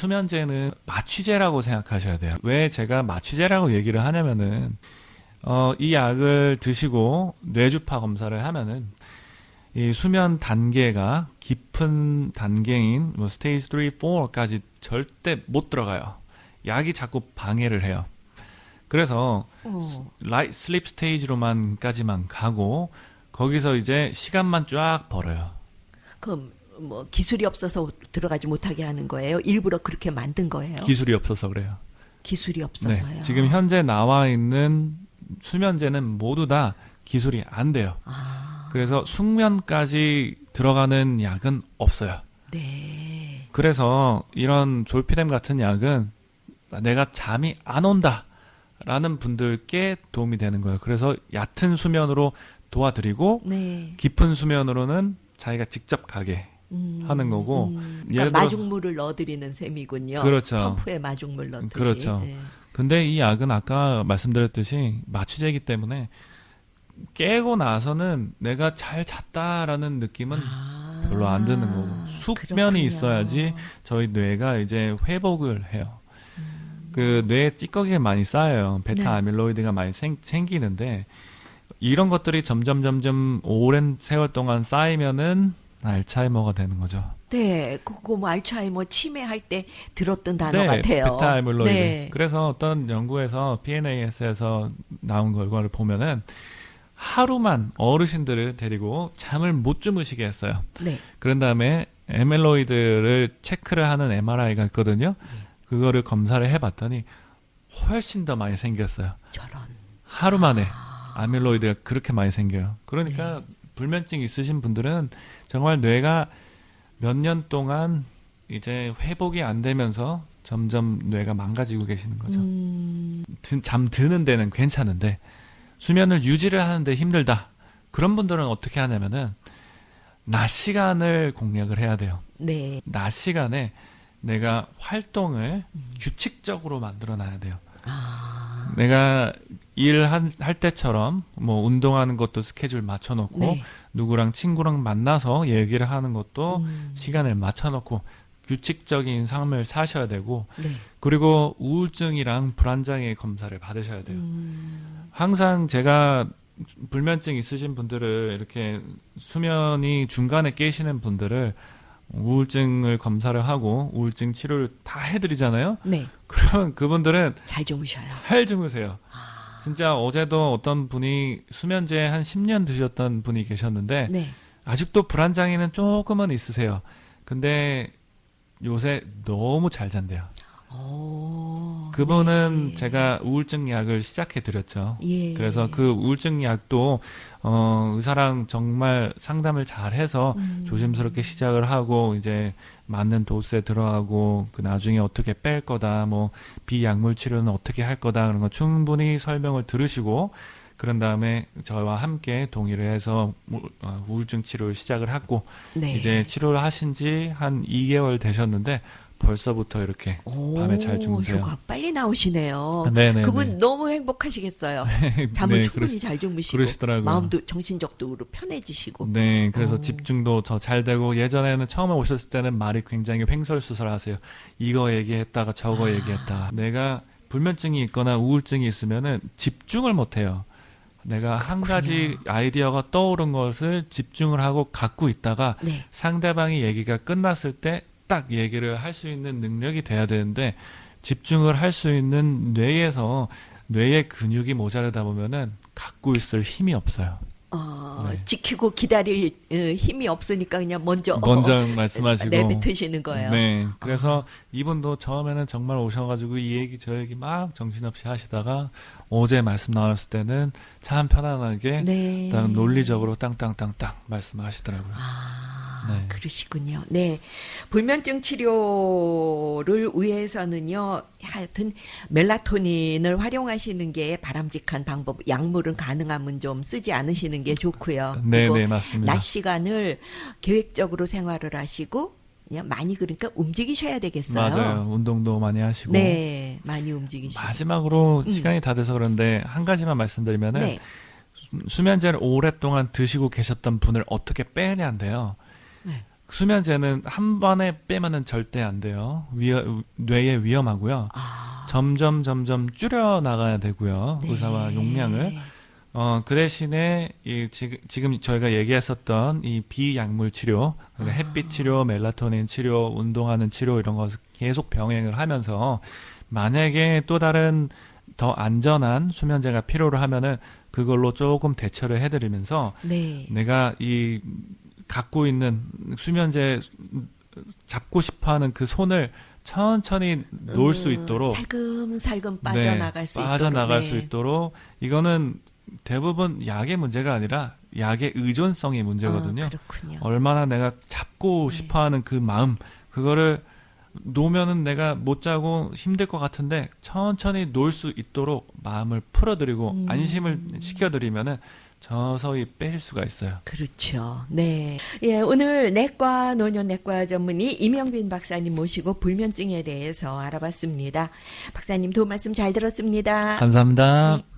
수면제는 마취제라고 생각하셔야 돼요. 왜 제가 마취제라고 얘기를 하냐면은 어, 이 약을 드시고 뇌주파 검사를 하면은 이 수면 단계가 깊은 단계인 뭐 stage 3, 4까지 절대 못 들어가요. 약이 자꾸 방해를 해요. 그래서 어. light sleep stage로만까지만 가고 거기서 이제 시간만 쫙 벌어요. 그럼 뭐 기술이 없어서 들어가지 못하게 하는 거예요? 일부러 그렇게 만든 거예요? 기술이 없어서 그래요. 기술이 없어서요. 네. 지금 현재 나와 있는 수면제는 모두 다 기술이 안 돼요. 아, 그래서 숙면까지 들어가는 약은 없어요. 네. 그래서 이런 졸피뎀 같은 약은 내가 잠이 안 온다 라는 분들께 도움이 되는 거예요. 그래서 얕은 수면으로 도와드리고 네. 깊은 수면으로는 자기가 직접 가게 음, 하는 거고 음, 그러니까 들어- 마중물을 넣어드리는 셈이군요. 그렇죠. 펌프에 마중물 넣듯이. 그렇죠. 네. 근데 이 약은 아까 말씀드렸듯이 마취제이기 때문에 깨고 나서는 내가 잘 잤다라는 느낌은 아, 별로 안 드는 거고 숙면이 그렇군요. 있어야지 저희 뇌가 이제 회복을 해요. 음. 그 뇌에 찌꺼기가 많이 쌓여요. 베타 네. 아밀로이드가 많이 생, 생기는데 이런 것들이 점점 점점 오랜 세월 동안 쌓이면은 알츠하이머가 되는 거죠. 네, 그거 뭐 알츠하이머 치매할 때 들었던 단어 네, 같아요. 베타 아밀로이드. 네. 그래서 어떤 연구에서 PNAS에서 나온 결과를 보면은 하루만 어르신들을 데리고 잠을 못 주무시게 했어요. 네. 그런 다음에 에멜로이드를 체크를 하는 MRI가 있거든요. 그거를 검사를 해봤더니 훨씬 더 많이 생겼어요. 저런. 하루 만에 아밀로이드가 그렇게 많이 생겨요. 그러니까 불면증 있으신 분들은 정말 뇌가 몇 년 동안 이제 회복이 안 되면서 점점 뇌가 망가지고 계시는 거죠. 음, 드- 잠 드는 데는 괜찮은데 수면을 유지를 하는데 힘들다. 그런 분들은 어떻게 하냐면은 낮 시간을 공략을 해야 돼요. 네. 낮 시간에 내가 활동을 음. 규칙적으로 만들어 놔야 돼요. 아, 내가 일할 할 때처럼 뭐 운동하는 것도 스케줄 맞춰 놓고 네. 누구랑 친구랑 만나서 얘기를 하는 것도 음, 시간을 맞춰 놓고 규칙적인 삶을 사셔야 되고 네. 그리고 우울증이랑 불안장애 검사를 받으셔야 돼요. 음, 항상 제가 불면증 있으신 분들을 이렇게 수면이 중간에 깨시는 분들을 우울증을 검사를 하고 우울증 치료를 다 해드리잖아요. 네. 그러면 그분들은 잘 주무셔요. 잘 주무세요. 아. 진짜 어제도 어떤 분이 수면제 한 10년 드셨던 분이 계셨는데 네. 아직도 불안장애는 조금은 있으세요. 근데 요새 너무 잘 잔대요. 오, 그분은 네. 제가 우울증 약을 시작해 드렸죠. 예. 그래서 그 우울증 약도 어 의사랑 정말 상담을 잘 해서 음, 조심스럽게 시작을 하고 이제 맞는 도수에 들어가고 그 나중에 어떻게 뺄 거다 뭐 비약물 치료는 어떻게 할 거다 그런 거 충분히 설명을 들으시고 그런 다음에 저와 함께 동의를 해서 우- 어, 우울증 치료를 시작을 했고 네. 이제 치료를 하신 지 한 2개월 되셨는데 벌써부터 이렇게 오, 밤에 잘 주무세요. 효과 빨리 나오시네요. 네네 그분 너무 행복하시겠어요. 잠을 네, 충분히 그러시- 잘 주무시고 그러시더라고요. 마음도 정신적으로 편해지시고. 네, 그래서 오. 집중도 더 잘 되고 예전에는 처음에 오셨을 때는 말이 굉장히 횡설수설하세요. 이거 얘기했다가 저거 아. 얘기했다. 내가 불면증이 있거나 우울증이 있으면은 집중을 못 해요. 내가 한 가지 아이디어가 떠오른 것을 집중을 하고 갖고 있다가 네. 상대방이 얘기가 끝났을 때 딱 얘기를 할 수 있는 능력이 돼야 되는데 집중을 할 수 있는 뇌에서 뇌의 근육이 모자르다 보면은 갖고 있을 힘이 없어요. 어, 네. 지키고 기다릴 어, 힘이 없으니까 그냥 먼저 먼저 말씀하시고 내뱉으시는 거예요. 네. 그래서 이분도 처음에는 정말 오셔가지고 이 얘기 저 얘기 막 정신없이 하시다가 어제 말씀 나눴을 때는 참 편안하게 네. 딱 논리적으로 땅땅땅땅 말씀하시더라고요. 아, 네. 그러시군요. 네. 불면증 치료를 위해서는요, 하여튼 멜라토닌을 활용하시는 게 바람직한 방법. 약물은 가능하면 좀 쓰지 않으시는 게 좋고요. 네, 네, 맞습니다. 낮 시간을 계획적으로 생활을 하시고 그냥 많이 그러니까 움직이셔야 되겠어요. 맞아요. 운동도 많이 하시고. 네, 많이 움직이시고. 마지막으로 음. 시간이 다 돼서 그런데 한 가지만 말씀드리면은 네. 수- 수면제를 오랫동안 드시고 계셨던 분을 어떻게 빼냐인데요. 네. 수면제는 한 번에 빼면은 절대 안 돼요. 위험, 뇌에 위험하고요. 아, 점점 점점 줄여 나가야 되고요. 네. 의사와 용량을. 어, 그 대신에 이 지금 지금 저희가 얘기했었던 이 비약물 치료, 그러니까 햇빛 치료, 멜라토닌 치료, 운동하는 치료 이런 거 계속 병행을 하면서 만약에 또 다른 더 안전한 수면제가 필요로 하면은 그걸로 조금 대처를 해드리면서 네. 내가 이 갖고 있는 수면제 잡고 싶어하는 그 손을 천천히 놓을 수 있도록 살금살금 네, 빠져나갈 수 있도록 빠져나갈 네. 수 있도록 이거는 대부분 약의 문제가 아니라 약의 의존성의 문제거든요. 아, 그렇군요. 얼마나 내가 잡고 네. 싶어하는 그 마음 그거를 놓으면은 내가 못 자고 힘들 것 같은데 천천히 놓을 수 있도록 마음을 풀어드리고 음. 안심을 시켜드리면은 서서히 빼실 수가 있어요. 그렇죠. 네. 예, 오늘 내과 노년 내과 전문의 이명빈 박사님 모시고 불면증에 대해서 알아봤습니다. 박사님 도움 말씀 잘 들었습니다. 감사합니다. 네.